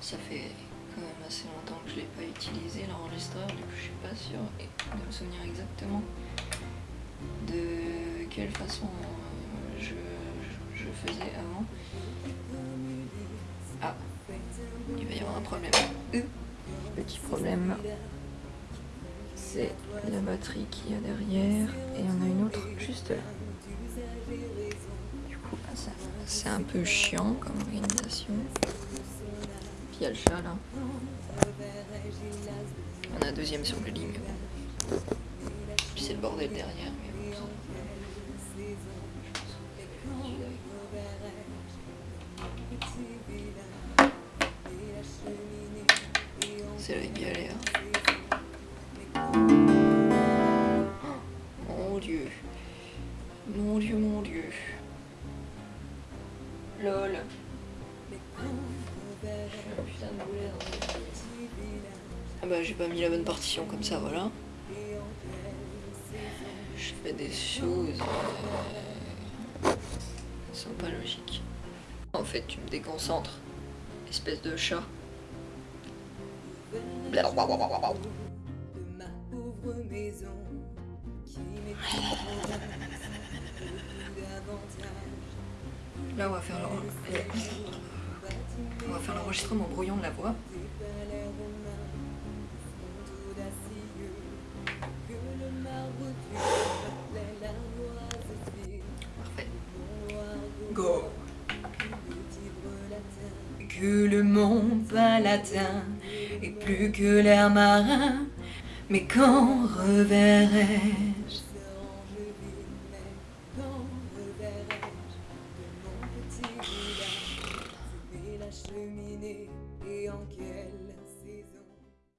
Ça fait quand même assez longtemps que je l'ai pas utilisé l'enregistreur, du coup je suis pas sûre de me souvenir exactement de quelle façon euh, je, je faisais avant. Ah, il va y avoir un problème. Euh, petit problème, c'est la batterie qu'il y a derrière et on a une autre juste là. Du coup, ah, c'est un peu chiant comme organisation. Il y a le chat là. On a un deuxième sur le lit, c'est le bordel derrière. C'est la galère. Mon dieu. Mon dieu, mon dieu. LOL. Ah bah j'ai pas mis la bonne partition comme ça, voilà. Je fais des choses euh, sont pas logiques. En fait, tu me déconcentres, espèce de chat. Là, on va faire va faire l'enregistrement brouillon de la voix. Parfait. Go. Que le monde palatin et plus que l'air marin, mais quand reverrai-je? vache luminée et en quelle saison.